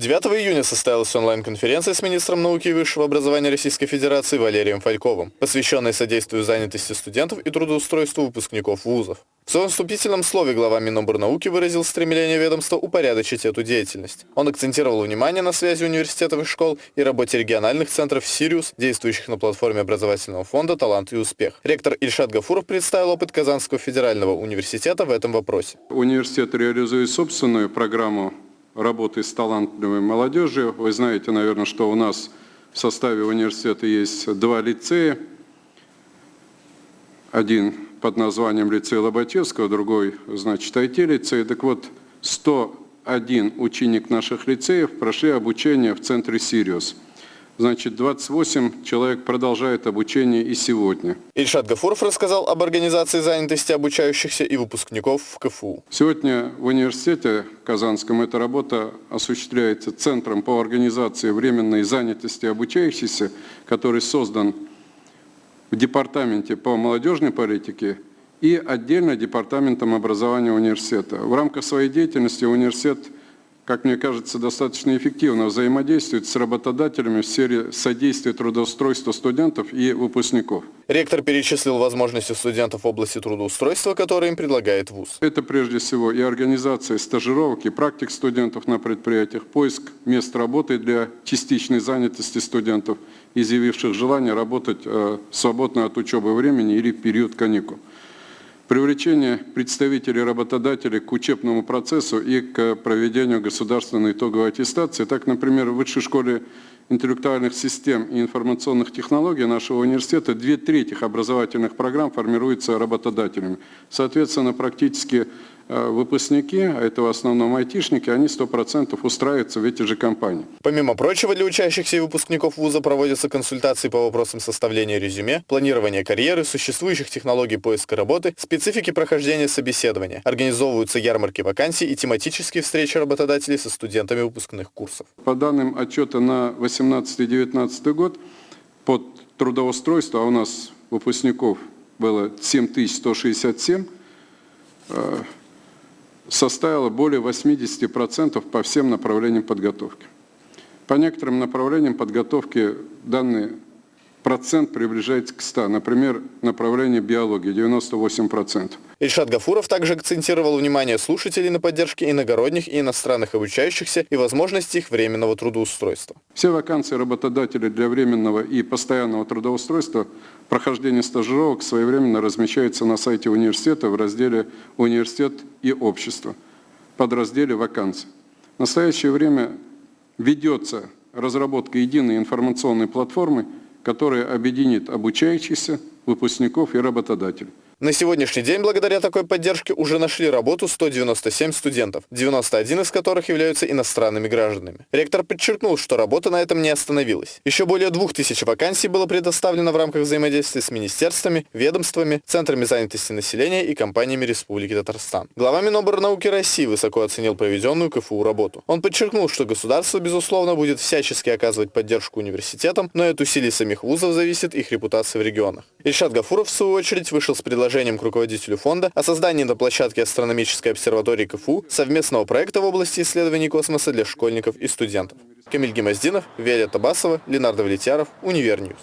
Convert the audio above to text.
9 июня состоялась онлайн-конференция с министром науки и высшего образования Российской Федерации Валерием Фальковым, посвященная содействию занятости студентов и трудоустройству выпускников вузов. В своем вступительном слове глава Миноборнауки выразил стремление ведомства упорядочить эту деятельность. Он акцентировал внимание на связи университетов и школ и работе региональных центров «Сириус», действующих на платформе образовательного фонда «Талант и успех». Ректор Ильшат Гафуров представил опыт Казанского федерального университета в этом вопросе. Университет реализует собственную программу работы с талантливой молодежью. Вы знаете, наверное, что у нас в составе университета есть два лицея. Один под названием лицей Лоботевского, другой, значит, IT-лицей. Так вот, 101 ученик наших лицеев прошли обучение в центре «Сириус». Значит, 28 человек продолжает обучение и сегодня. Ильшат Гафуров рассказал об организации занятости обучающихся и выпускников в КФУ. Сегодня в университете Казанском эта работа осуществляется Центром по организации временной занятости обучающихся, который создан в Департаменте по молодежной политике и отдельно Департаментом образования университета. В рамках своей деятельности университет – как мне кажется, достаточно эффективно взаимодействует с работодателями в сфере содействия трудоустройства студентов и выпускников. Ректор перечислил возможности студентов в области трудоустройства, которые им предлагает ВУЗ. Это прежде всего и организация стажировок, и практик студентов на предприятиях, поиск мест работы для частичной занятости студентов, изъявивших желание работать э, свободно от учебы времени или в период каникул привлечение представителей работодателей к учебному процессу и к проведению государственной итоговой аттестации. Так, например, в Высшей школе интеллектуальных систем и информационных технологий нашего университета две трети образовательных программ формируются работодателями. Соответственно, практически выпускники, а это в основном айтишники, они 100% устраиваются в эти же компании. Помимо прочего, для учащихся и выпускников вуза проводятся консультации по вопросам составления резюме, планирования карьеры, существующих технологий поиска работы, специфики прохождения собеседования. Организовываются ярмарки вакансий и тематические встречи работодателей со студентами выпускных курсов. По данным отчета на 18-19 год, под трудоустройство, а у нас выпускников было 7167, составила более 80% по всем направлениям подготовки. По некоторым направлениям подготовки данный процент приближается к 100. Например, направление биологии 98%. Ильшат Гафуров также акцентировал внимание слушателей на поддержке иногородних и иностранных обучающихся и возможности их временного трудоустройства. Все вакансии работодателей для временного и постоянного трудоустройства, прохождение стажировок своевременно размещаются на сайте университета в разделе «Университет и общество» под разделе «Вакансии». В настоящее время ведется разработка единой информационной платформы, которая объединит обучающихся, выпускников и работодателей. На сегодняшний день благодаря такой поддержке уже нашли работу 197 студентов, 91 из которых являются иностранными гражданами. Ректор подчеркнул, что работа на этом не остановилась. Еще более 2000 вакансий было предоставлено в рамках взаимодействия с министерствами, ведомствами, центрами занятости населения и компаниями Республики Татарстан. Глава Миноборнауки России высоко оценил проведенную КФУ работу. Он подчеркнул, что государство, безусловно, будет всячески оказывать поддержку университетам, но от усилий самих вузов зависит их репутация в регионах. Ильшат Гафуров, в свою очередь, вышел с предложением предложением к руководителю фонда о создании на площадке астрономической обсерватории КФУ совместного проекта в области исследований космоса для школьников и студентов. Камиль Гимаздинов, Виолетта Басова, Ленардо Влетьяров, Универ News.